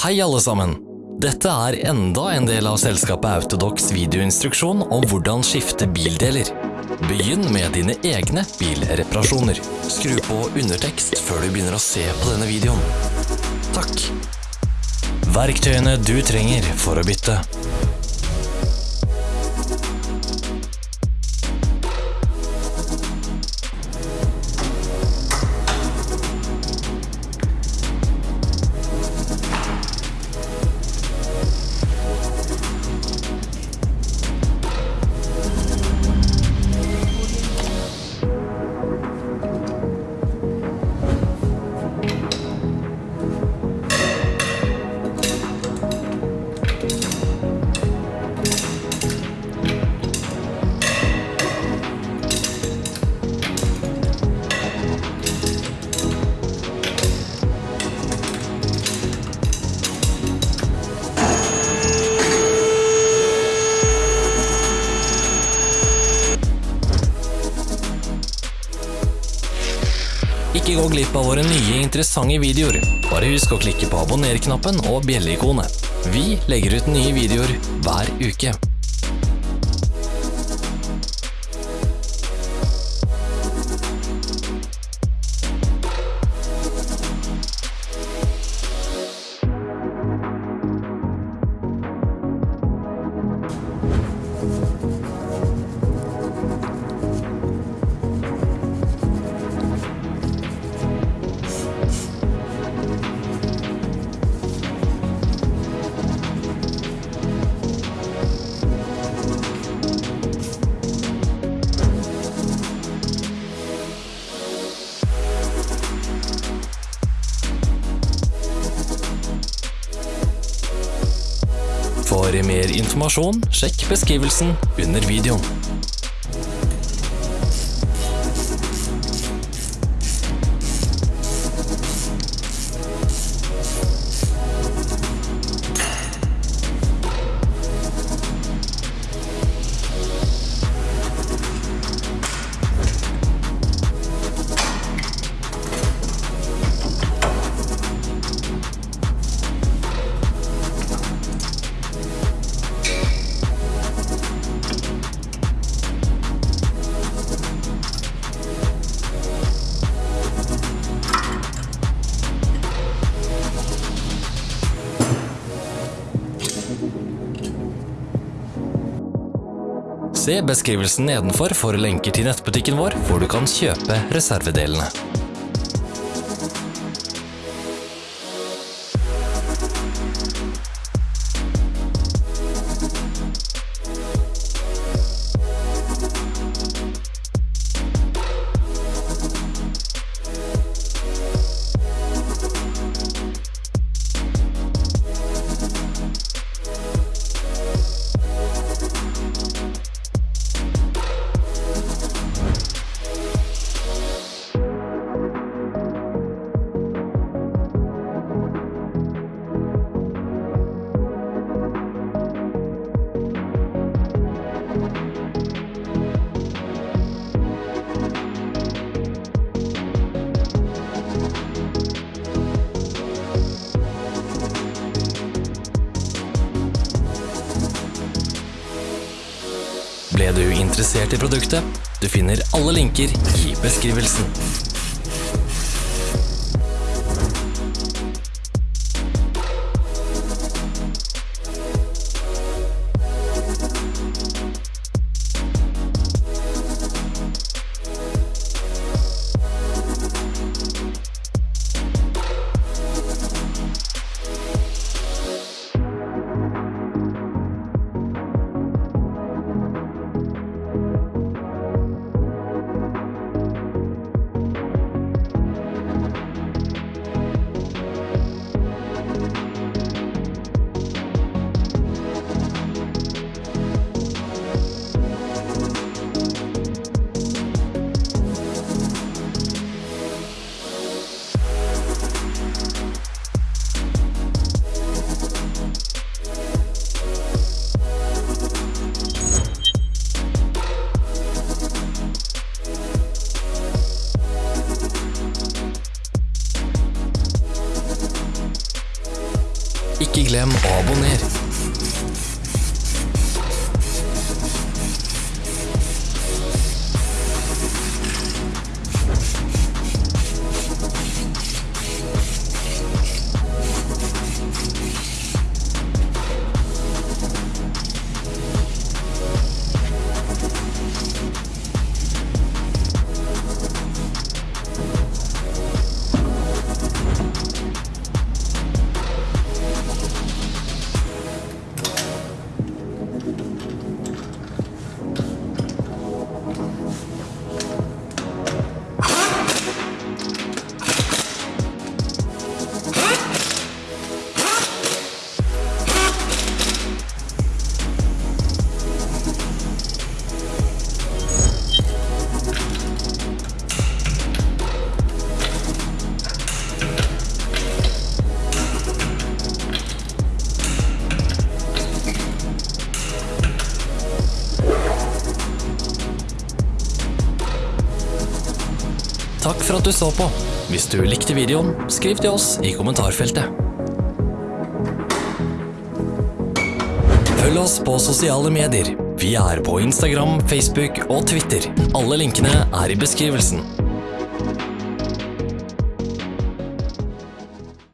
Hei alle sammen! Dette er enda en del av selskapet Autodox videoinstruksjon om hvordan skifte bildeler. Begynn med dine egne bilreparasjoner. Skru på undertekst før du begynner å se på denne videoen. Takk. Verktøyene du trenger for å bytte. Ikke gå glipp av våre nye interessante videoer. Bare husk å klikke på abonner-knappen og bjelleikonet. Vi legger ut nye videoer hver uke. For mer informasjon, sjekk beskrivelsen under videoen. Se beskrivelsen nedenfor for lenker til nettbutikken vår, hvor du kan kjøpe reservedelene. Ble du interessert i produktet? Du finner alle linker i beskrivelsen. Ikke glem å abonnere. Takk for at du så på. Hvis du likte videoen, skriv til oss i kommentarfeltet. Følg oss på sosiale medier. Vi er på Instagram, Facebook og Twitter. Alle linkene er i beskrivelsen.